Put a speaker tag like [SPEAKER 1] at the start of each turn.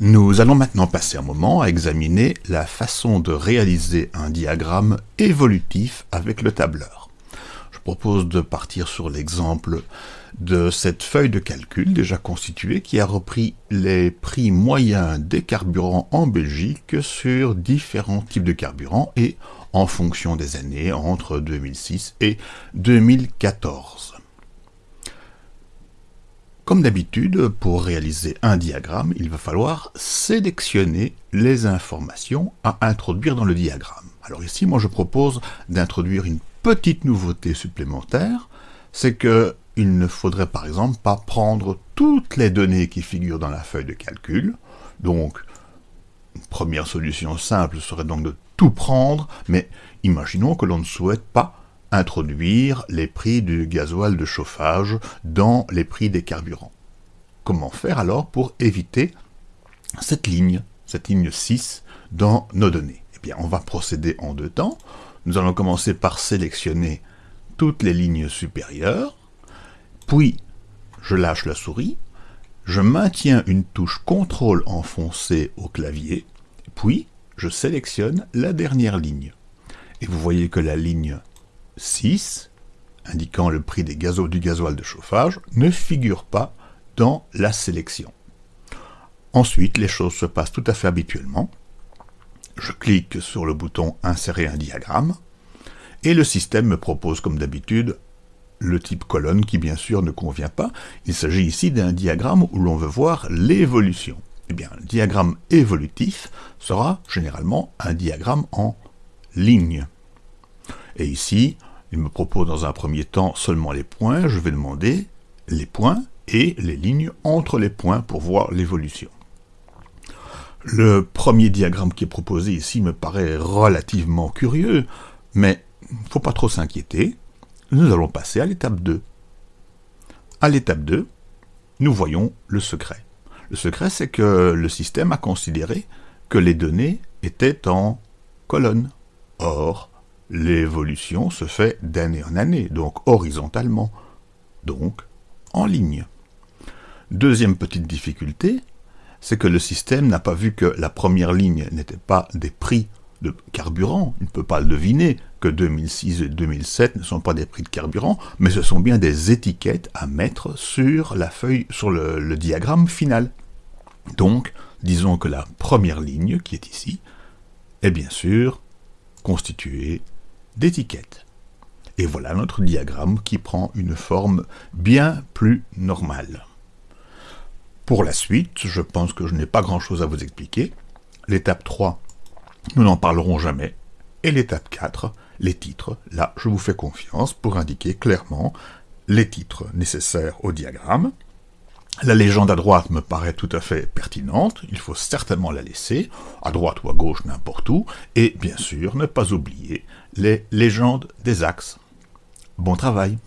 [SPEAKER 1] Nous allons maintenant passer un moment à examiner la façon de réaliser un diagramme évolutif avec le tableur. Je propose de partir sur l'exemple de cette feuille de calcul déjà constituée qui a repris les prix moyens des carburants en Belgique sur différents types de carburants et en fonction des années entre 2006 et 2014. Comme d'habitude, pour réaliser un diagramme, il va falloir sélectionner les informations à introduire dans le diagramme. Alors ici, moi je propose d'introduire une petite nouveauté supplémentaire, c'est que il ne faudrait par exemple pas prendre toutes les données qui figurent dans la feuille de calcul. Donc, une première solution simple serait donc de tout prendre, mais imaginons que l'on ne souhaite pas introduire les prix du gasoil de chauffage dans les prix des carburants. Comment faire alors pour éviter cette ligne, cette ligne 6 dans nos données? Eh bien, on va procéder en deux temps. Nous allons commencer par sélectionner toutes les lignes supérieures, puis je lâche la souris, je maintiens une touche CTRL enfoncée au clavier, puis je sélectionne la dernière ligne. Et vous voyez que la ligne 6, indiquant le prix du gasoil de chauffage, ne figure pas dans la sélection. Ensuite, les choses se passent tout à fait habituellement. Je clique sur le bouton « Insérer un diagramme » et le système me propose comme d'habitude le type colonne qui bien sûr ne convient pas. Il s'agit ici d'un diagramme où l'on veut voir l'évolution. Eh bien, le diagramme évolutif sera généralement un diagramme en ligne. Et ici, il me propose dans un premier temps seulement les points, je vais demander les points et les lignes entre les points pour voir l'évolution. Le premier diagramme qui est proposé ici me paraît relativement curieux, mais il ne faut pas trop s'inquiéter. Nous allons passer à l'étape 2. À l'étape 2, nous voyons le secret. Le secret, c'est que le système a considéré que les données étaient en colonne. Or, l'évolution se fait d'année en année, donc horizontalement, donc en ligne. Deuxième petite difficulté, c'est que le système n'a pas vu que la première ligne n'était pas des prix de carburant, il ne peut pas le deviner que 2006 et 2007 ne sont pas des prix de carburant, mais ce sont bien des étiquettes à mettre sur la feuille, sur le, le diagramme final. Donc, disons que la première ligne, qui est ici, est bien sûr constituée d'étiquettes. Et voilà notre diagramme qui prend une forme bien plus normale. Pour la suite, je pense que je n'ai pas grand-chose à vous expliquer. L'étape 3, nous n'en parlerons jamais. Et l'étape 4, les titres, là je vous fais confiance pour indiquer clairement les titres nécessaires au diagramme. La légende à droite me paraît tout à fait pertinente, il faut certainement la laisser, à droite ou à gauche, n'importe où, et bien sûr ne pas oublier les légendes des axes. Bon travail